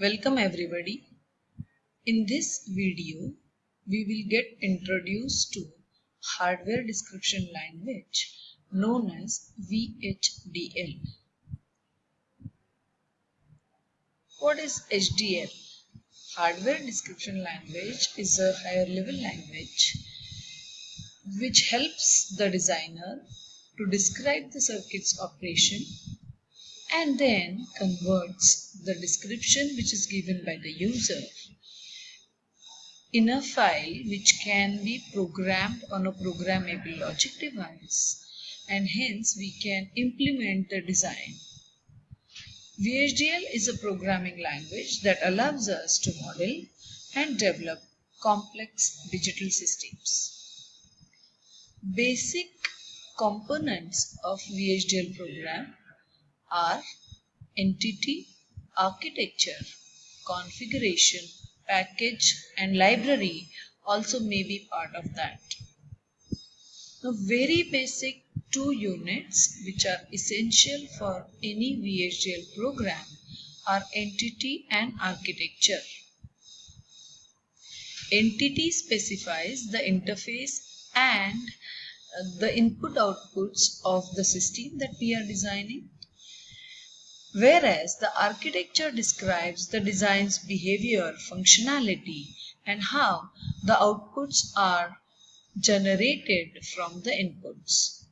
Welcome everybody. In this video, we will get introduced to hardware description language known as VHDL. What is HDL? Hardware description language is a higher level language which helps the designer to describe the circuit's operation and then converts the description which is given by the user in a file which can be programmed on a programmable logic device and hence we can implement the design. VHDL is a programming language that allows us to model and develop complex digital systems. Basic components of VHDL program are entity, architecture, configuration, package and library also may be part of that. Now very basic two units which are essential for any VHDL program are entity and architecture. Entity specifies the interface and uh, the input outputs of the system that we are designing whereas the architecture describes the design's behavior, functionality and how the outputs are generated from the inputs.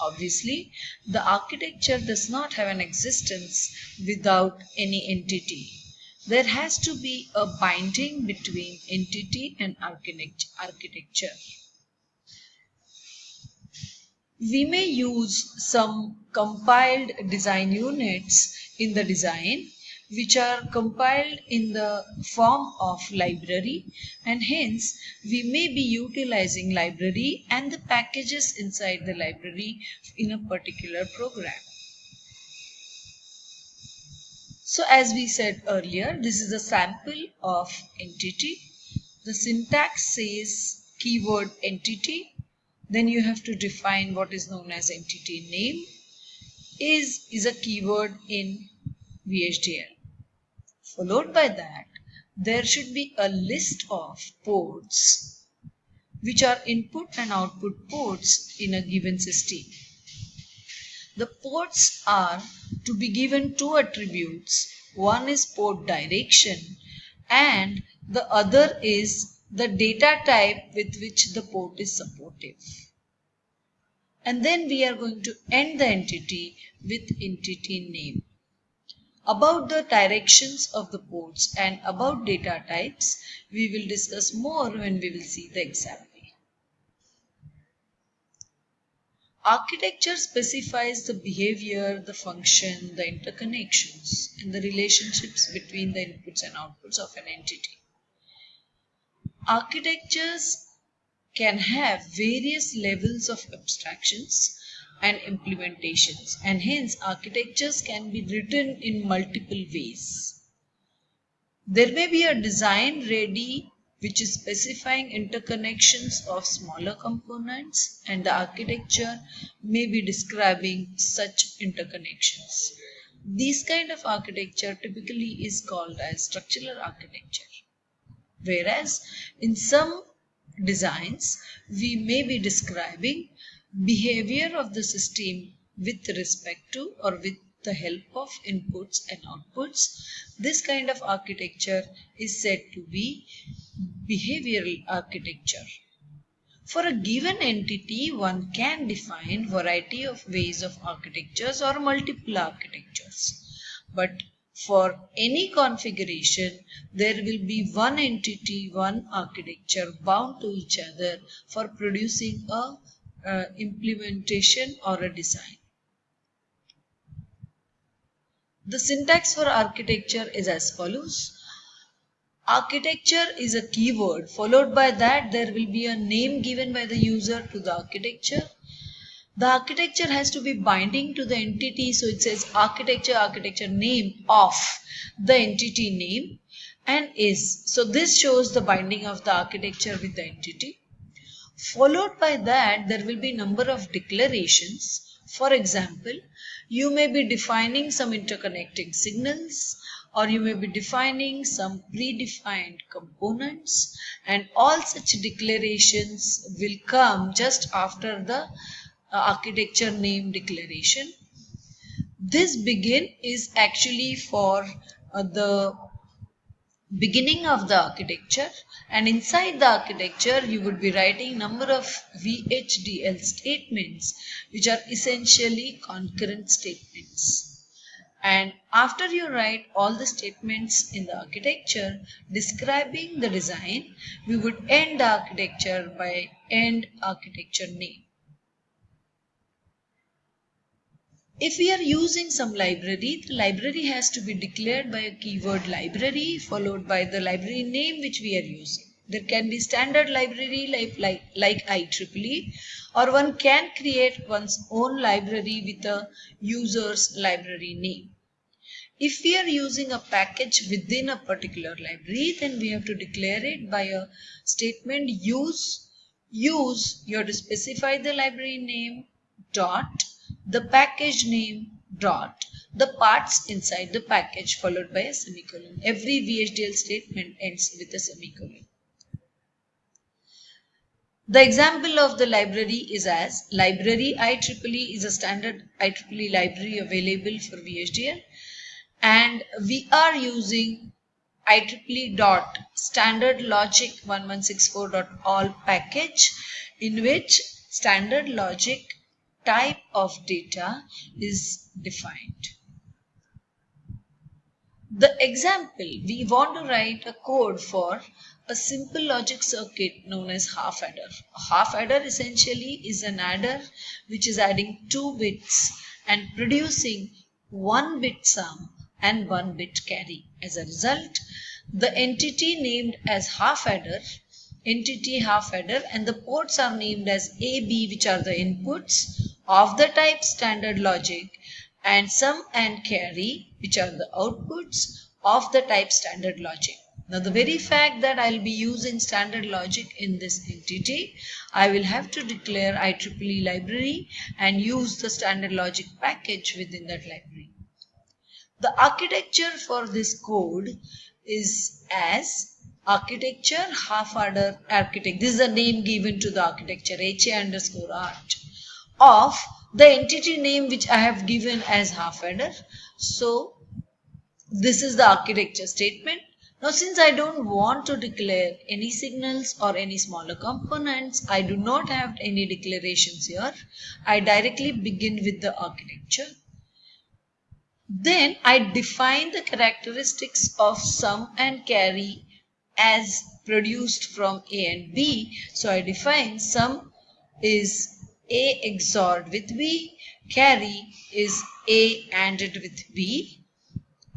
Obviously, the architecture does not have an existence without any entity. There has to be a binding between entity and architecture. We may use some compiled design units in the design which are compiled in the form of library and hence we may be utilizing library and the packages inside the library in a particular program. So as we said earlier, this is a sample of entity. The syntax says keyword entity then you have to define what is known as entity name. Is is a keyword in VHDL. Followed by that, there should be a list of ports which are input and output ports in a given system. The ports are to be given two attributes. One is port direction and the other is the data type with which the port is supportive. And then we are going to end the entity with entity name. About the directions of the ports and about data types, we will discuss more when we will see the example. Architecture specifies the behavior, the function, the interconnections, and the relationships between the inputs and outputs of an entity. Architectures can have various levels of abstractions and implementations and hence architectures can be written in multiple ways. There may be a design ready which is specifying interconnections of smaller components and the architecture may be describing such interconnections. This kind of architecture typically is called as structural architecture. Whereas in some designs, we may be describing behavior of the system with respect to or with the help of inputs and outputs. This kind of architecture is said to be behavioral architecture. For a given entity, one can define variety of ways of architectures or multiple architectures. But for any configuration, there will be one entity, one architecture bound to each other for producing a uh, implementation or a design. The syntax for architecture is as follows. Architecture is a keyword followed by that there will be a name given by the user to the architecture the architecture has to be binding to the entity so it says architecture architecture name of the entity name and is. So this shows the binding of the architecture with the entity. Followed by that there will be a number of declarations. For example you may be defining some interconnecting signals or you may be defining some predefined components and all such declarations will come just after the architecture name declaration. This begin is actually for uh, the beginning of the architecture and inside the architecture you would be writing number of VHDL statements which are essentially concurrent statements and after you write all the statements in the architecture describing the design we would end the architecture by end architecture name If we are using some library, the library has to be declared by a keyword library followed by the library name which we are using. There can be standard library like, like, like IEEE or one can create one's own library with a user's library name. If we are using a package within a particular library, then we have to declare it by a statement use. Use, you have to specify the library name dot the package name dot the parts inside the package followed by a semicolon. Every VHDL statement ends with a semicolon. The example of the library is as library IEEE is a standard IEEE library available for VHDL and we are using IEEE dot standard logic 1164 dot all package in which standard logic type of data is defined. The example, we want to write a code for a simple logic circuit known as half adder. A half adder essentially is an adder which is adding two bits and producing one bit sum and one bit carry. As a result, the entity named as half adder entity half adder and the ports are named as A, B which are the inputs of the type standard logic and sum and carry which are the outputs of the type standard logic. Now the very fact that I'll be using standard logic in this entity, I will have to declare IEEE library and use the standard logic package within that library. The architecture for this code is as architecture half adder architect. This is a name given to the architecture HA underscore arch of the entity name which I have given as half adder. So this is the architecture statement. Now since I don't want to declare any signals or any smaller components, I do not have any declarations here. I directly begin with the architecture. Then I define the characteristics of sum and carry as produced from A and B. So I define sum is a XORed with B, carry is A ANDed with B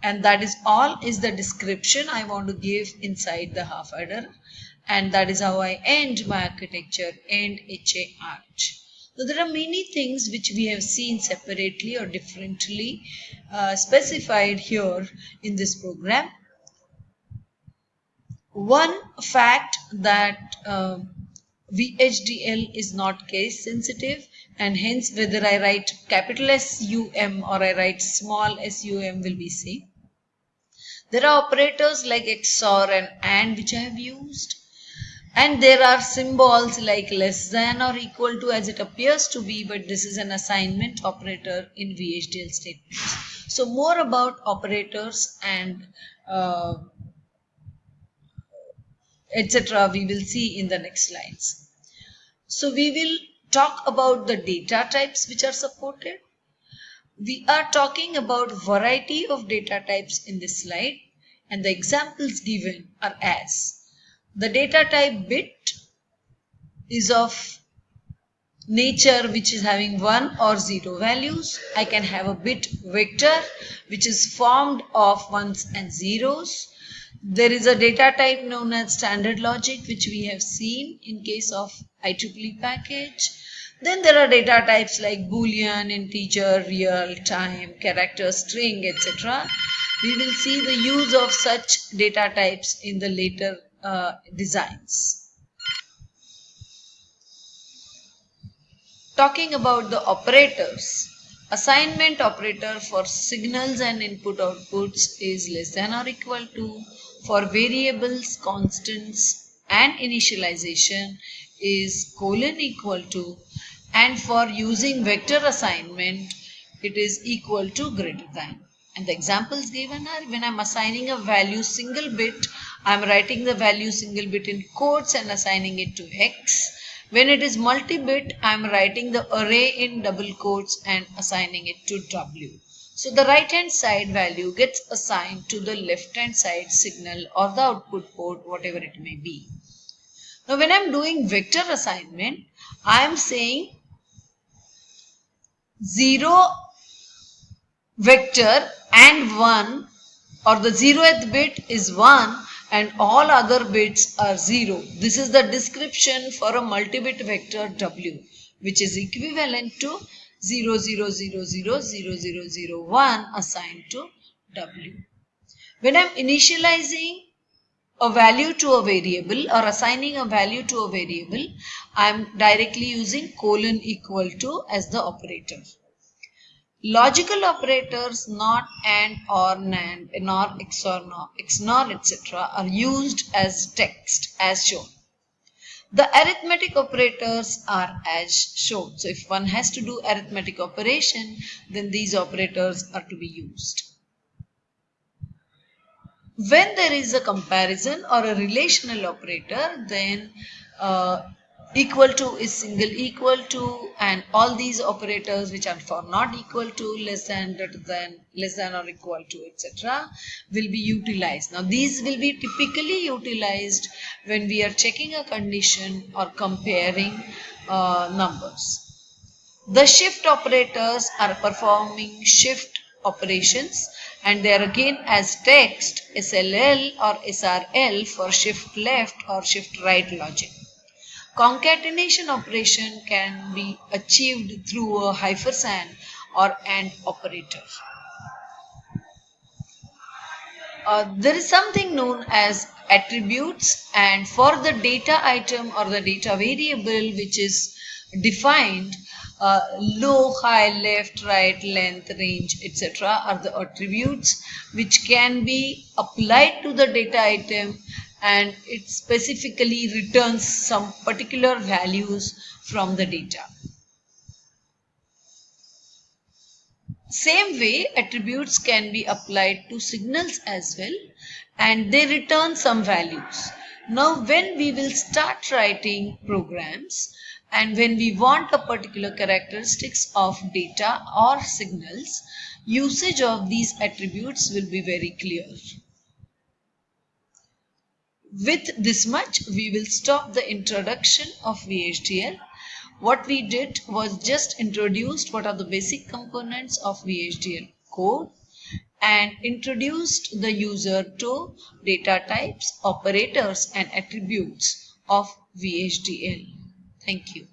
and that is all is the description I want to give inside the half adder and that is how I end my architecture end HA arch. So there are many things which we have seen separately or differently uh, specified here in this program. One fact that uh, VHDL is not case sensitive and hence whether I write capital SUM or I write small SUM will be same. There are operators like XOR and AND which I have used and there are symbols like less than or equal to as it appears to be but this is an assignment operator in VHDL statements. So more about operators and uh, etc. we will see in the next slides. So we will talk about the data types which are supported. We are talking about variety of data types in this slide and the examples given are as the data type bit is of nature which is having 1 or 0 values. I can have a bit vector which is formed of ones and zeros there is a data type known as standard logic which we have seen in case of IEEE package. Then there are data types like boolean, integer, real, time, character, string, etc. We will see the use of such data types in the later uh, designs. Talking about the operators, Assignment operator for signals and input outputs is less than or equal to. For variables, constants and initialization is colon equal to. And for using vector assignment, it is equal to greater than. And the examples given are when I'm assigning a value single bit, I'm writing the value single bit in quotes and assigning it to x when it is multi-bit, I am writing the array in double quotes and assigning it to W. So the right hand side value gets assigned to the left hand side signal or the output port, whatever it may be. Now when I am doing vector assignment, I am saying 0 vector and 1 or the 0th bit is 1 and all other bits are 0. This is the description for a multi-bit vector W which is equivalent to 0, 0, 0, 0, 0, 0, 0, 1 assigned to W. When I am initializing a value to a variable or assigning a value to a variable, I am directly using colon equal to as the operator. Logical operators not AND or NAND, NOR, XOR, NOR, XNOR, etc. are used as text as shown. The arithmetic operators are as shown. So if one has to do arithmetic operation, then these operators are to be used. When there is a comparison or a relational operator, then uh, equal to is single equal to and all these operators which are for not equal to less than greater than less than or equal to etc will be utilized now these will be typically utilized when we are checking a condition or comparing uh, numbers the shift operators are performing shift operations and they are again as text SLL or SRL for shift left or shift right logic Concatenation operation can be achieved through a ampersand or AND operator. Uh, there is something known as attributes and for the data item or the data variable which is defined uh, low, high, left, right, length, range, etc. are the attributes which can be applied to the data item and it specifically returns some particular values from the data. Same way attributes can be applied to signals as well and they return some values. Now when we will start writing programs and when we want a particular characteristics of data or signals, usage of these attributes will be very clear. With this much, we will stop the introduction of VHDL. What we did was just introduced what are the basic components of VHDL code and introduced the user to data types, operators and attributes of VHDL. Thank you.